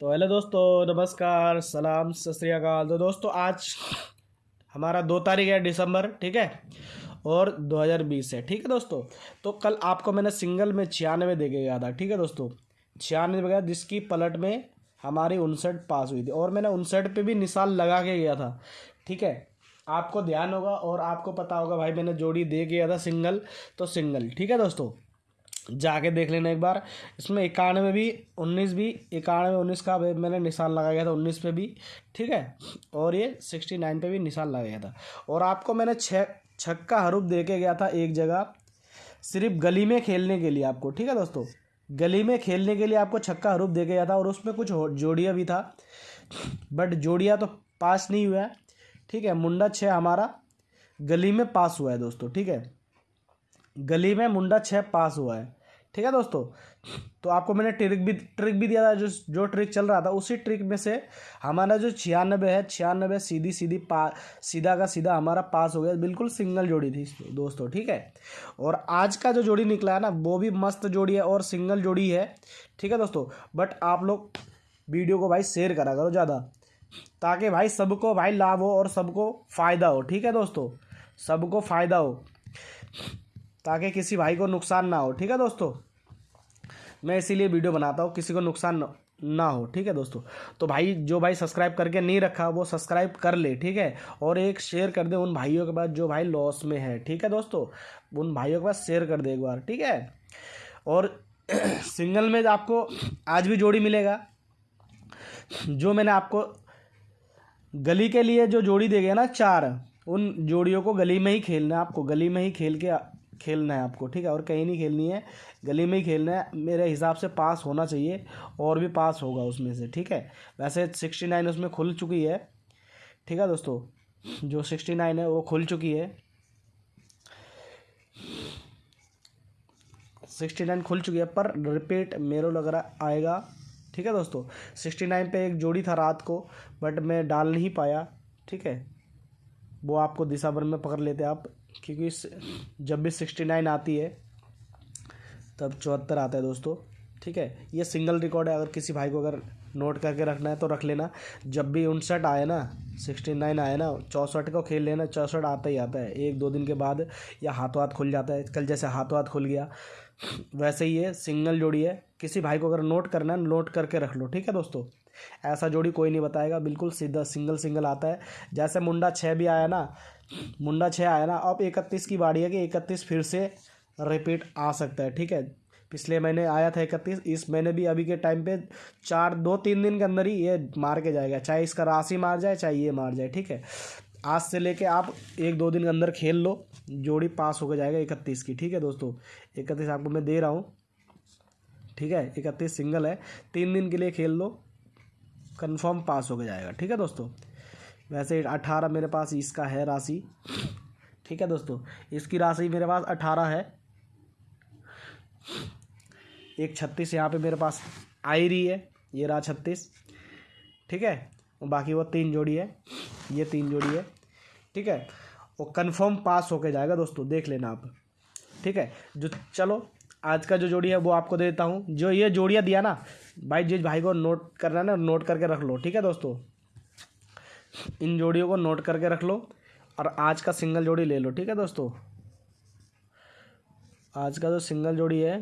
तो हेलो दोस्तों, नमस्कार, सलाम, सत तो दोस्तों, आज हमारा दो तारीख है दिसंबर, ठीक है? और 2020 है, ठीक है दोस्तों? तो कल आपको मैंने सिंगल में छियानवे दे के गया था, ठीक है दोस्तों? छियानवे गया जिसकी पलट में हमारी उनसठ पास हुई थी। और मैंने उनसठ पे भी निशान लगा के गया था, ठीक है? आपको ध्यान होगा और आपको पता होगा, भाई मैंने जोड़ी दे गया था सिंगल तो सिंगल, ठीक है दोस्तों? जाके देख लेना एक बार। इसमें इक्यानवे भी, उन्नीस भी, इक्यानवे, उन्नीस का मैंने निशान लगाया गया था, उन्नीस पे भी, ठीक है? और ये सिक्सटी नाइन पे भी निशान लगाया था। और आपको मैंने छक्का हरूप दे के गया था एक जगह, सिर्फ़ गली में खेलने के लिए आपको, ठीक है दोस्तों? गली में खेलने के लिए आपको छक्का हरूप दे गया था और उसमें कुछ जोड़िया भी था। बट जोड़िया तो पास नहीं हुआ है, ठीक है? मुंडा छः हमारा, गली में पास हुआ है दोस्तों, ठीक है? गली में मुंडा छः पास हुआ है। ठीक है दोस्तों? तो आपको मैंने ट्रिक भी ट्रिक भी दिया था, जो जो ट्रिक चल रहा था, उसी ट्रिक में से हमारा जो छियानबे है, छियानबे सीधी सीधी पा, सीधा का सीधा हमारा पास हो गया, बिल्कुल सिंगल जोड़ी थी दोस्तों, ठीक है? और आज का जो जोड़ी निकला है ना, वो भी मस्त जोड़ी है और सिंगल जोड़ी है, ठीक है दोस्तों? बट आप लोग वीडियो को भाई शेयर करा करो ज़्यादा, ताकि भाई सबको भाई लाभ हो और सबको फ़ायदा हो, ठीक है दोस्तों? सबको फ़ायदा हो, ताकि किसी भाई को नुकसान ना हो, ठीक है दोस्तों? मैं इसीलिए वीडियो बनाता हूँ, किसी को नुकसान ना हो, ठीक है दोस्तों? तो भाई, जो भाई सब्सक्राइब करके नहीं रखा, वो सब्सक्राइब कर ले, ठीक है? और एक शेयर कर दे उन भाइयों के पास जो भाई लॉस में है, ठीक है दोस्तों? उन भाइयों के पास शेयर कर दे एक बार, ठीक है? और सिंगल में आपको आज भी जोड़ी मिलेगा। जो मैंने आपको गली के लिए जो जोड़ी दे गया ना चार, उन जोड़ियों को गली में ही खेलना आपको, गली में ही खेल के खेलना है आपको, ठीक है? और कहीं नहीं खेलनी है, गली में ही खेलना है, मेरे हिसाब से पास होना चाहिए और भी पास होगा उसमें से, ठीक है? वैसे सिक्सटी नाइन उसमें खुल चुकी है, ठीक है दोस्तों? जो सिक्सटी नाइन है वो खुल चुकी है। सिक्सटी नाइन खुल चुकी है, पर रिपीट मेरे लग रहा आएगा, ठीक है दोस्तों? सिक्सटी नाइन पे एक जोड़ी था रात को बट मैं डाल नहीं पाया, ठीक है? वो आपको दिशा भर में पकड़ लेते आप। क्योंकि जब भी सिक्सटी नाइन आती है, तब चौहत्तर आता है दोस्तों। ठीक है? ये सिंगल रिकॉर्ड है, अगर किसी भाई को अगर नोट करके रखना है तो रख लेना। जब भी उनसठ आए ना, सिक्सटी नाइन आए ना, चौंसठ को खेल लेना, चौंसठ आता ही आता है। एक, दो दिन के बाद या हाथों हाथ खुल जाता है। कल जैसे हाथों हाथ खुल गया। वैसे ही ये सिंगल जोड़ी है। किसी भाई को अगर नोट करना है नोट करके रख लो। ठीक है दोस्तों? ऐसा जोड़ी कोई नहीं बताएगा। बिल्कुल सीधा सिंगल सिंगल आता है। जैसे मुंडा छः भी आया ना मुंडा छः आया ना, अब इकतीस की बारी है कि इकतीस फिर से रिपीट आ सकता है, ठीक है? पिछले महीने आया था इकतीस, इस महीने भी अभी के टाइम पे चार, दो, तीन दिन के अंदर ही ये मार के जाएगा, चाहे इसका राशि मार जाए, चाहे ये मार जाए, ठीक है? आज से लेके आप एक, दो दिन के अंदर खेल लो, जोड़ी पास होकर जाएगा इकतीस की, ठीक है दोस्तों? इकतीस आपको मैं दे रहा हूँ, ठीक है? इकतीस सिंगल है, तीन दिन के लिए खेल लो कन्फर्म पास होकर जाएगा, ठीक है दोस्तों? वैसे अठारह मेरे पास इसका है राशि। ठीक है दोस्तों, इसकी राशि मेरे पास अठारह है। एक छत्तीस यहाँ पे मेरे पास आ ही रही है, ये रहा छत्तीस। ठीक है, बाकी वो तीन जोड़ी है, ये तीन जोड़ी है। ठीक है, वो कंफर्म पास होके जाएगा दोस्तों, देख लेना आप। ठीक है, जो चलो, आज का जो जोड़ी है वो आपको दे देता हूँ। जो ये जोड़ियाँ दिया ना, भाई, जिस भाई को नोट करना ना नोट करके रख लो। ठीक है दोस्तों? इन जोड़ियों को नोट करके रख लो और आज का सिंगल जोड़ी ले लो, ठीक है दोस्तों? आज का जो सिंगल जोड़ी है,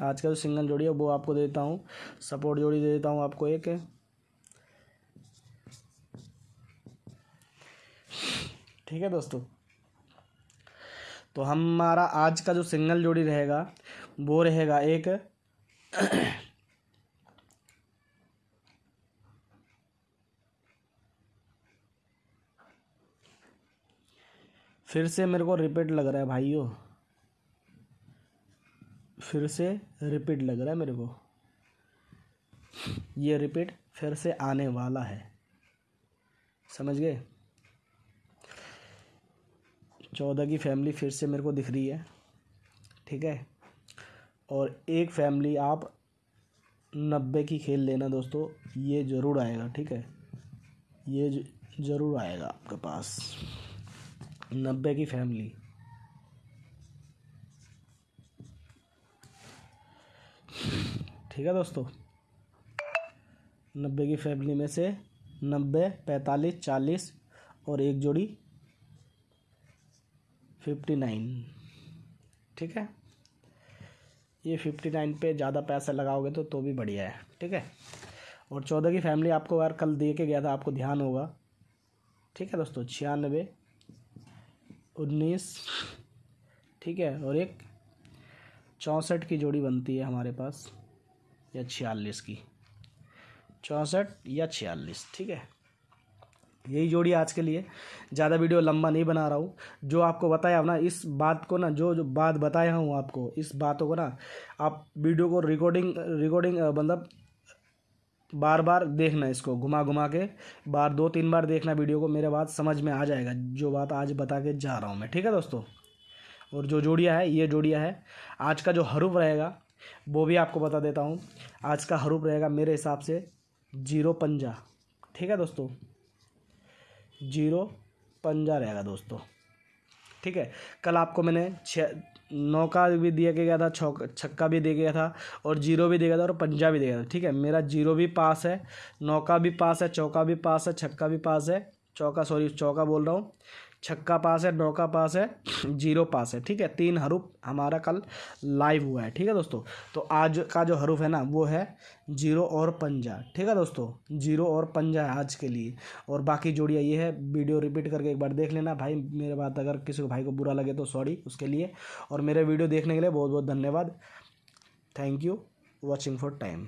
आज का जो सिंगल जोड़ी है, वो आपको दे देता हूँ। सपोर्ट जोड़ी दे देता हूँ आपको एक। ठीक है दोस्तों? तो हमारा आज का जो सिंगल जोड़ी रहेगा, वो रहेगा एक। फिर से मेरे को रिपीट लग रहा है भाइयों। फिर से रिपीट लग रहा है मेरे को। ये रिपीट फिर से आने वाला है। समझ गए? चौदह की फैमिली फिर से मेरे को दिख रही है। ठीक है? और एक फैमिली आप नब्बे की खेल लेना दोस्तों, ये ज़रूर आएगा, ठीक है? ये ज़रूर आएगा आपके पास। नब्बे की फैमिली। ठीक है दोस्तों? नब्बे की फैमिली में से नब्बे, पैंतालीस, चालीस और एक जोड़ी फिफ्टी नाइन। ठीक है? ये फिफ्टी नाइन पे ज़्यादा पैसा लगाओगे तो तो भी बढ़िया है। ठीक है? और चौदह की फैमिली आपको यार कल दे के गया था, आपको ध्यान होगा। ठीक है दोस्तों? छियानबे उन्नीस, ठीक है, और एक चौंसठ की जोड़ी बनती है हमारे पास, या छियालीस की। चौंसठ या छियालीस, ठीक है? यही जोड़ी आज के लिए। ज़्यादा वीडियो लंबा नहीं बना रहा हूँ। जो आपको बताया ना, इस बात को ना, जो जो बात बताया हूँ आपको, इस बातों को ना, आप वीडियो को रिकॉर्डिंग रिकॉर्डिंग मतलब बार बार देखना इसको, घुमा घुमा के, बार दो तीन बार देखना वीडियो को, मेरे बात समझ में आ जाएगा, जो बात आज बता के जा रहा हूँ मैं, ठीक है दोस्तों? और जो जोड़िया है, ये जोड़िया है, आज का जो हरूफ रहेगा, वो भी आपको बता देता हूँ, आज का हरूफ रहेगा मेरे हिसाब से ज़ीरो पंजा, ठीक है दोस्तों? ज़ीरो पंजा रहेगा दोस्तों, ठीक है? कल आपको मैंने छः नौ का भी दिया गया था छक्का भी दिया गया था और ज़ीरो भी दिया गया था और पंजा भी दिया गया था, ठीक है? मेरा ज़ीरो भी पास है, नौका भी पास है, चौका भी पास है, छक्का भी पास है चौका सॉरी चौका बोल रहा हूँ। छक्का पास है, नौका पास है, ज़ीरो पास है, ठीक है? तीन हरूफ हमारा कल लाइव हुआ है, ठीक है दोस्तों? तो आज का जो हरूफ है ना, वो है ज़ीरो और पंजा, ठीक है दोस्तों? ज़ीरो और पंजा है आज के लिए। और बाकी जोड़िया ये है, वीडियो रिपीट करके एक बार देख लेना। भाई, मेरे बात अगर किसी को भाई को बुरा लगे तो सॉरी उसके लिए। और मेरे वीडियो देखने के लिए बहुत बहुत धन्यवाद। Thank you watching for time